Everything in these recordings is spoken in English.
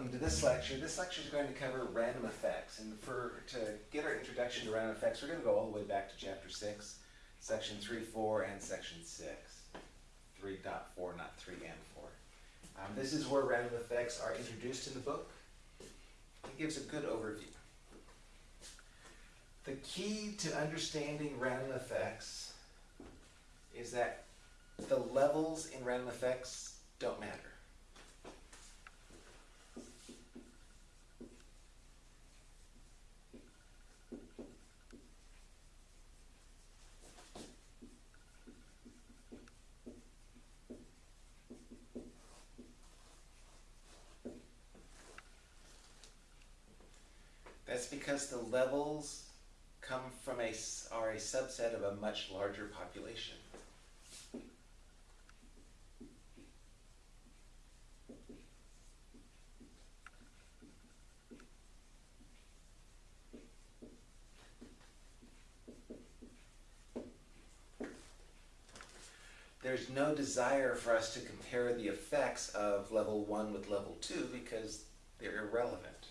welcome to this lecture. This lecture is going to cover random effects. And for to get our introduction to random effects, we're going to go all the way back to chapter 6, section 3, 4, and section 6. 3.4, not 3 and 4. Um, this is where random effects are introduced in the book. It gives a good overview. The key to understanding random effects is that the levels in random effects don't matter. That's because the levels come from a, are a subset of a much larger population. There's no desire for us to compare the effects of level 1 with level 2 because they're irrelevant.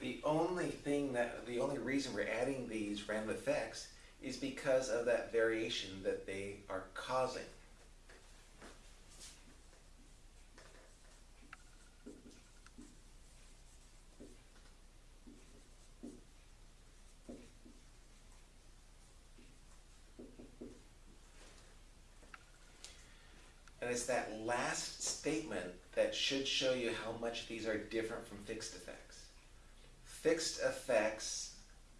The only thing that, the only reason we're adding these random effects is because of that variation that they are causing. And it's that last statement that should show you how much these are different from fixed effects. Fixed effects,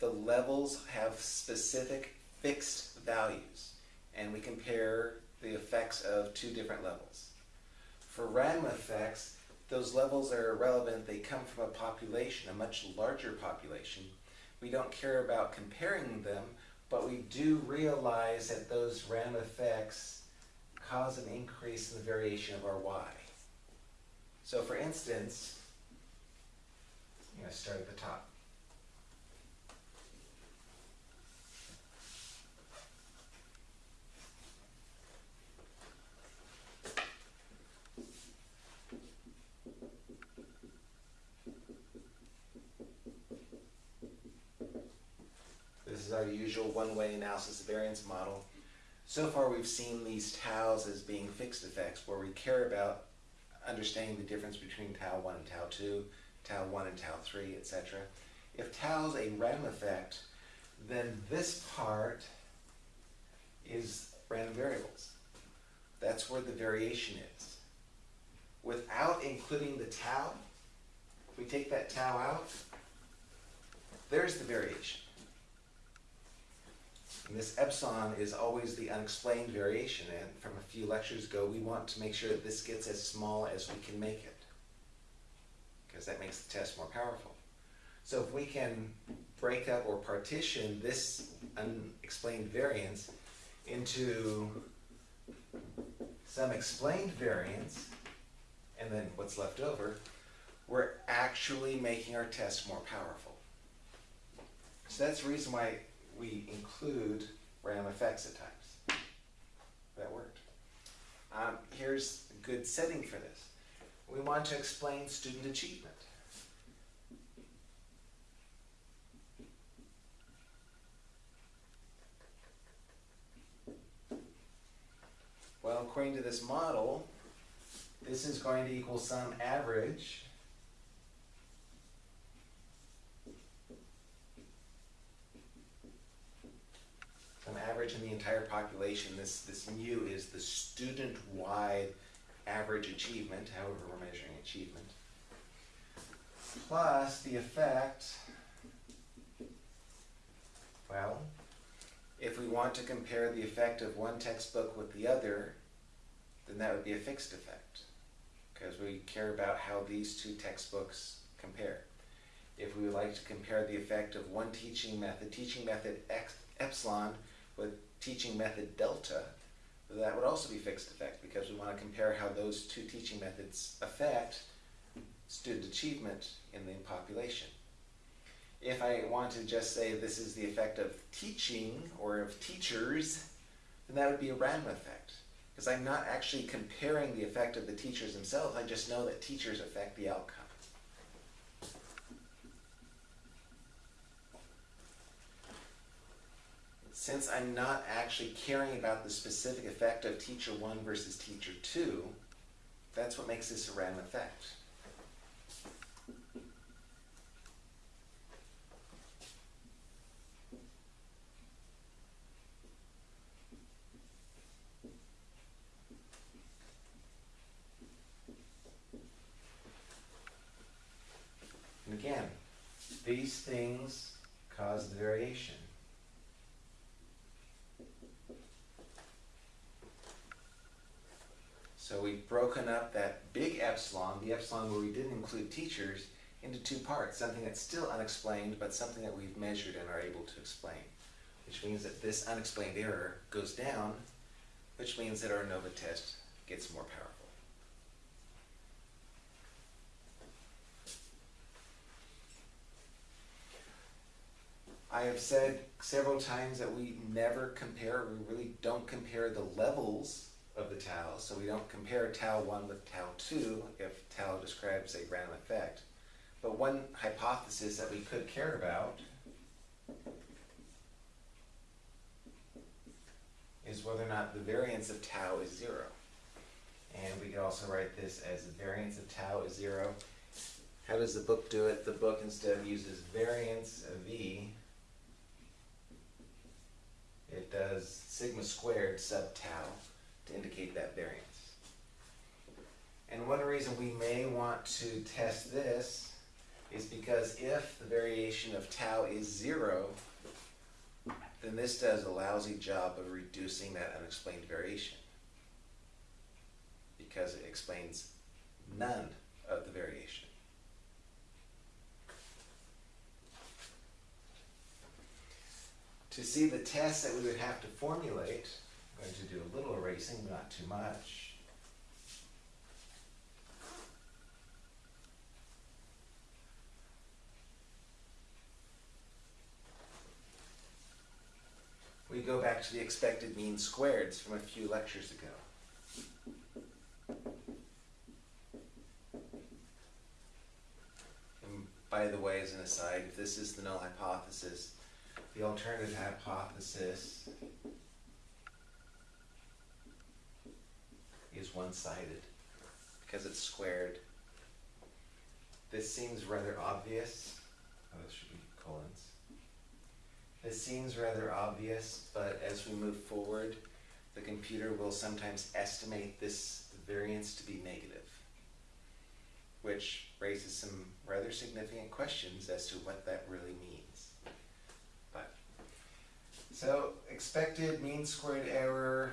the levels have specific fixed values, and we compare the effects of two different levels. For random effects, those levels are irrelevant. They come from a population, a much larger population. We don't care about comparing them, but we do realize that those random effects cause an increase in the variation of our y. So for instance, I'm going to start at the top. This our usual one-way analysis variance model. So far we've seen these taus as being fixed effects where we care about understanding the difference between tau 1 and tau 2, tau 1 and tau 3, etc. If tau is a random effect, then this part is random variables. That's where the variation is. Without including the tau, if we take that tau out, there's the variation. And this epsilon is always the unexplained variation, and from a few lectures ago, we want to make sure that this gets as small as we can make it, because that makes the test more powerful. So if we can break up or partition this unexplained variance into some explained variance, and then what's left over, we're actually making our test more powerful. So that's the reason why we include random effects at times. That worked. Um, here's a good setting for this. We want to explain student achievement. Well, according to this model, this is going to equal some average some average in the entire population. This, this mu is the student-wide average achievement, however we're measuring achievement, plus the effect, well, if we want to compare the effect of one textbook with the other, then that would be a fixed effect, because we care about how these two textbooks compare. If we would like to compare the effect of one teaching method, teaching method X, epsilon, with teaching method delta, that would also be fixed effect because we want to compare how those two teaching methods affect student achievement in the population. If I want to just say this is the effect of teaching or of teachers, then that would be a random effect. Because I'm not actually comparing the effect of the teachers themselves, I just know that teachers affect the outcome. Since I'm not actually caring about the specific effect of teacher one versus teacher two, that's what makes this a random effect. And again, these things cause the variation. So we've broken up that big epsilon, the epsilon where we didn't include teachers, into two parts, something that's still unexplained, but something that we've measured and are able to explain. Which means that this unexplained error goes down, which means that our ANOVA test gets more powerful. I have said several times that we never compare, we really don't compare the levels of the tau. So we don't compare tau 1 with tau 2 if tau describes a random effect. But one hypothesis that we could care about is whether or not the variance of tau is zero. And we could also write this as the variance of tau is zero. How does the book do it? The book instead uses variance of v. It does sigma squared sub tau to indicate that variance. And one reason we may want to test this is because if the variation of tau is zero, then this does a lousy job of reducing that unexplained variation because it explains none of the variation. To see the test that we would have to formulate, going to do a little erasing, but not too much. We go back to the expected mean squareds from a few lectures ago. And by the way, as an aside, if this is the null hypothesis, the alternative hypothesis is one-sided because it's squared. This seems rather obvious. Oh, this should be colons. This seems rather obvious, but as we move forward, the computer will sometimes estimate this variance to be negative, which raises some rather significant questions as to what that really means. But so expected mean squared error,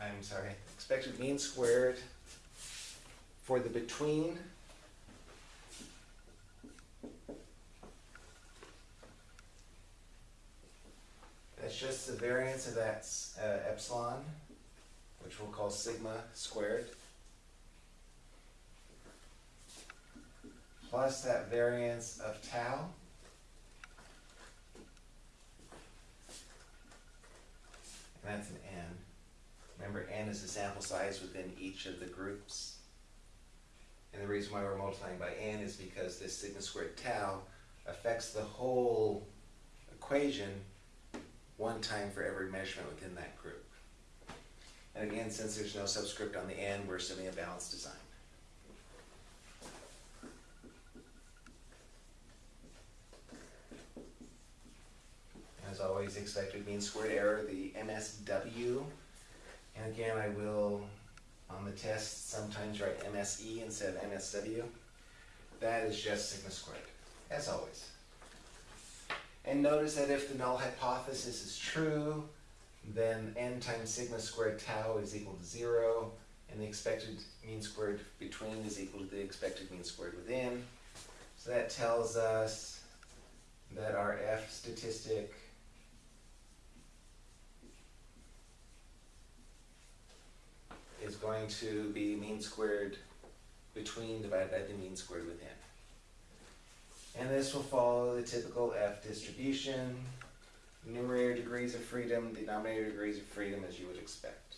I'm sorry, expected mean squared for the between. That's just the variance of that uh, epsilon, which we'll call sigma squared, plus that variance of tau, and that's an. Remember, n is the sample size within each of the groups. And the reason why we're multiplying by n is because this sigma squared tau affects the whole equation one time for every measurement within that group. And again, since there's no subscript on the n, we're assuming a balanced design. As always, expected mean squared error, the MSW. And again, I will, um, on the test, sometimes write MSE instead of MSW. That is just sigma squared, as always. And notice that if the null hypothesis is true, then n times sigma squared tau is equal to zero, and the expected mean squared between is equal to the expected mean squared within. So that tells us that our F statistic is going to be mean squared between divided by the mean squared within. And this will follow the typical F distribution, numerator degrees of freedom, denominator degrees of freedom as you would expect.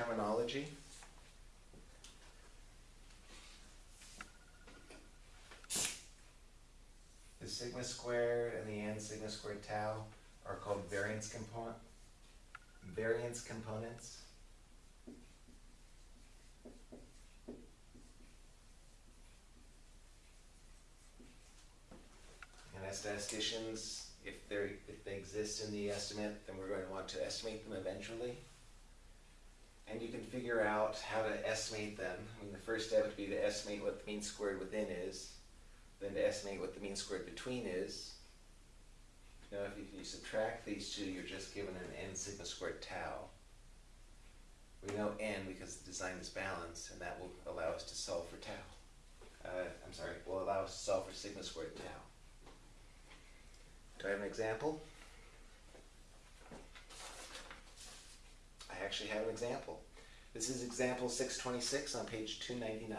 Terminology. The sigma squared and the n sigma squared tau are called variance component, variance components. And as statisticians, if if they exist in the estimate, then we're going to want to estimate them eventually. And you can figure out how to estimate them. I mean, the first step would be to estimate what the mean squared within is, then to estimate what the mean squared between is. Now, if you, if you subtract these two, you're just given an n sigma squared tau. We know n because the design is balanced, and that will allow us to solve for tau. Uh, I'm sorry, will allow us to solve for sigma squared tau. Do I have an example? I actually have an example. This is example 626 on page 299.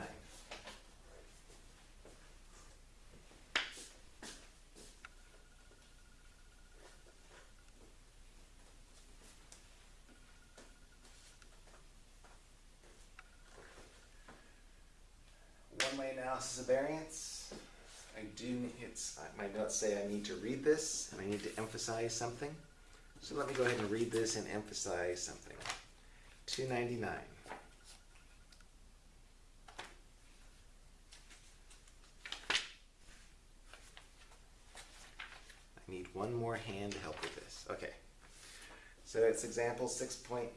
One-way analysis of variance. I do, it's, my notes say I need to read this and I need to emphasize something. So let me go ahead and read this and emphasize something. 299. I need one more hand to help with this. Okay. So it's example 6 point,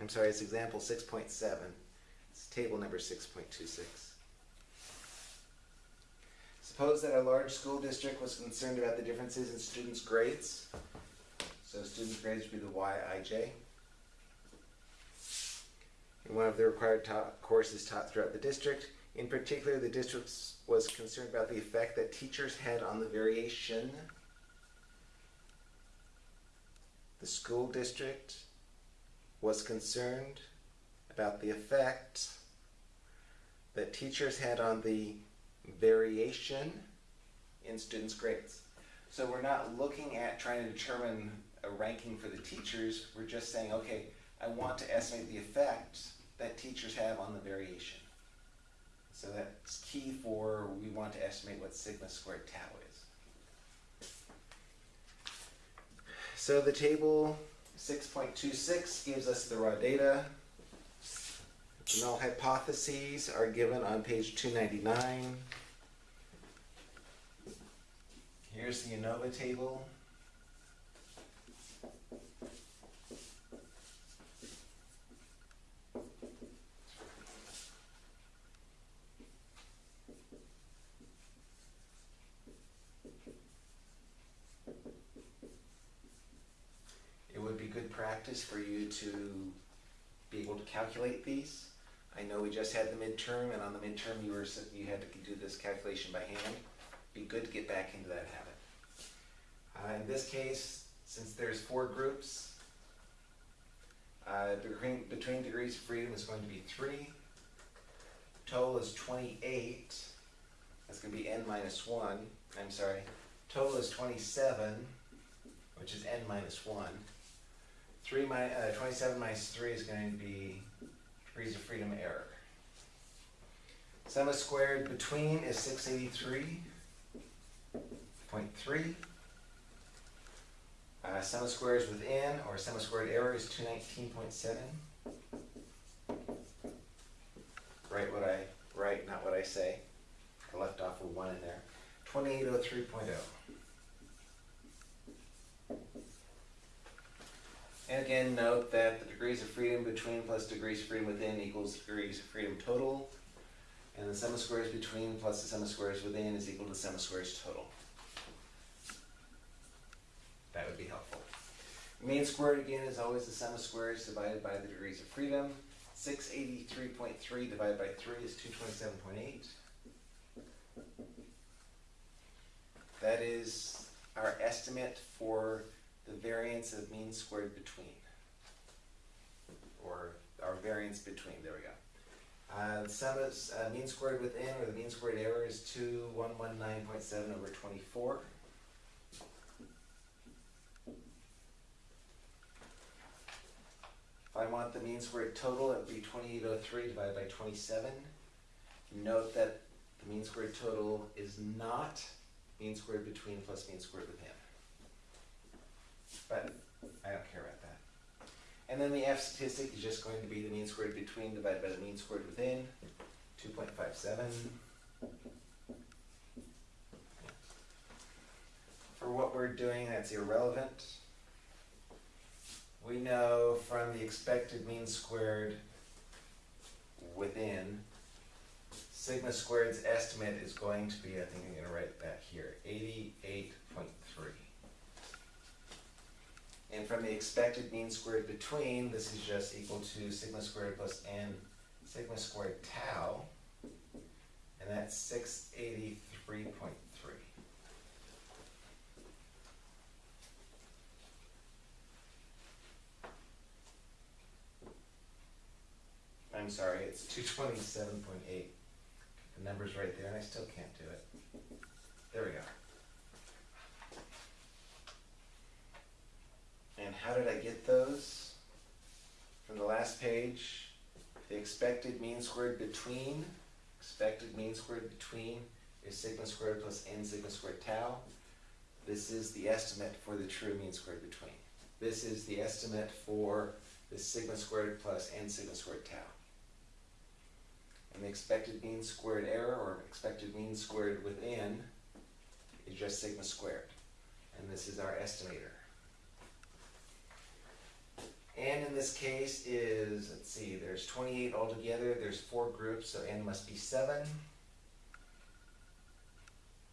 I'm sorry, it's example 6.7. It's table number 6.26. Suppose that a large school district was concerned about the differences in students' grades. So students' grades would be the YIJ. One of the required taught courses taught throughout the district. In particular, the district was concerned about the effect that teachers had on the variation. The school district was concerned about the effect that teachers had on the variation in students' grades. So we're not looking at trying to determine a ranking for the teachers, we're just saying, okay, I want to estimate the effect that teachers have on the variation. So that's key for, we want to estimate what sigma squared tau is. So the table 6.26 gives us the raw data. The null hypotheses are given on page 299. Here's the ANOVA table. It would be good practice for you to be able to calculate these. I know we just had the midterm, and on the midterm you were you had to do this calculation by hand. Be good to get back into that habit. Uh, in this case, since there's four groups, uh, between, between degrees of freedom is going to be three. Total is twenty-eight. That's going to be n minus one. I'm sorry. Total is twenty-seven, which is n minus one. Three mi- uh, 27 minus 3 is going to be degrees of freedom error. Sum of squared between is 683.3. Uh, sum of squares within, or sum of squared error, is 219.7. Write what I write, not what I say. I left off a 1 in there. 2803.0. And again, note that the degrees of freedom between plus degrees of freedom within equals degrees of freedom total. And the sum of squares between plus the sum of squares within is equal to the sum of squares total. That would be helpful. Mean squared again is always the sum of squares divided by the degrees of freedom. Six eighty-three point three divided by three is two twenty-seven point eight. That is our estimate for the variance of mean squared between. Or our variance between, there we go. Uh, the sum is, uh, mean squared within, or the mean squared error is two one one nine point seven over twenty-four. If I want the mean squared total, it would be twenty-eight oh three divided by twenty-seven. Note that the mean squared total is not mean squared between plus mean squared within but I don't care about that. And then the F statistic is just going to be the mean squared between divided by the mean squared within, 2.57. For what we're doing, that's irrelevant. We know from the expected mean squared within, sigma squared's estimate is going to be, I think I'm going to write that here, 88 And from the expected mean squared between, this is just equal to sigma squared plus n sigma squared tau, and that's six eighty-three point three. I'm sorry, it's two twenty-seven point eight. The number's right there, and I still can't do it. There we go. And how did I get those? From the last page, the expected mean squared between, expected mean squared between is sigma squared plus n sigma squared tau. This is the estimate for the true mean squared between. This is the estimate for the sigma squared plus n sigma squared tau. And the expected mean squared error, or expected mean squared within, is just sigma squared. And this is our estimator. And in this case is, let's see, there's 28 altogether. There's four groups, so n must be 7.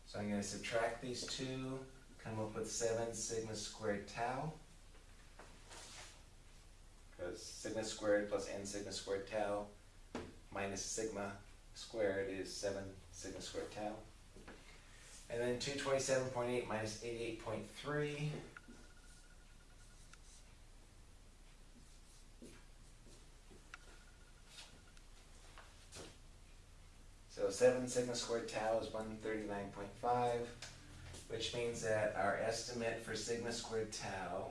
So I'm going to subtract these two, come up with 7 sigma squared tau. Because sigma squared plus n sigma squared tau minus sigma squared is 7 sigma squared tau. And then 227.8 minus 88.3. seven sigma squared tau is one thirty-nine point five, which means that our estimate for sigma squared tau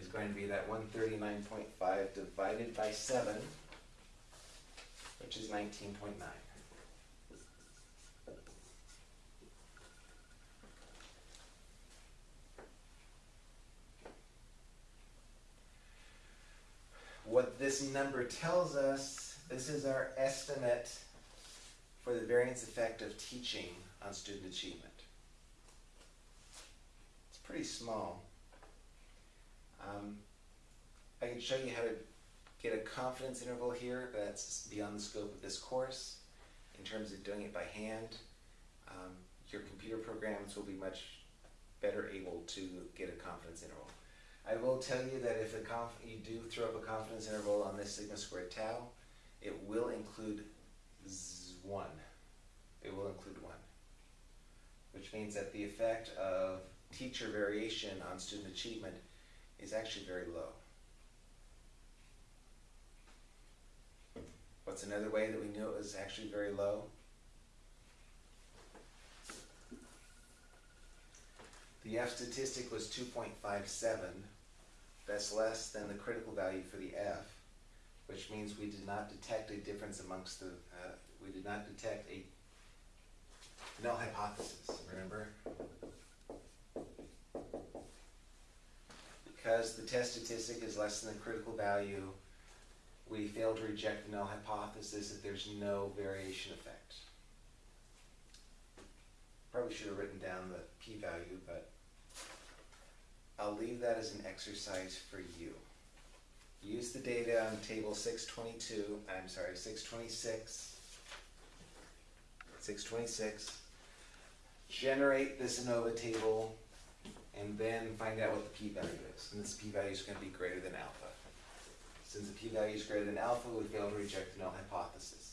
is going to be that one thirty-nine point five divided by seven, which is nineteen point nine. What this number tells us, this is our estimate for the variance effect of teaching on student achievement. It's pretty small. Um, I can show you how to get a confidence interval here that's beyond the scope of this course in terms of doing it by hand. Um, your computer programs will be much better able to get a confidence interval. I will tell you that if you do throw up a confidence interval on this sigma squared tau, it will include z- one. It will include one. Which means that the effect of teacher variation on student achievement is actually very low. What's another way that we knew it was actually very low? The F statistic was two point five seven. That's less than the critical value for the F, which means we did not detect a difference amongst the, uh, we did not detect a null hypothesis, remember? Because the test statistic is less than the critical value, we fail to reject the null hypothesis that there's no variation effect. Probably should have written down the p-value, but I'll leave that as an exercise for you. Use the data on table 622, I'm sorry, 626, 626, Generate this ANOVA table and then find out what the p-value is. And this p-value is gonna be greater than alpha. Since the p-value is greater than alpha, we fail to reject the null hypothesis.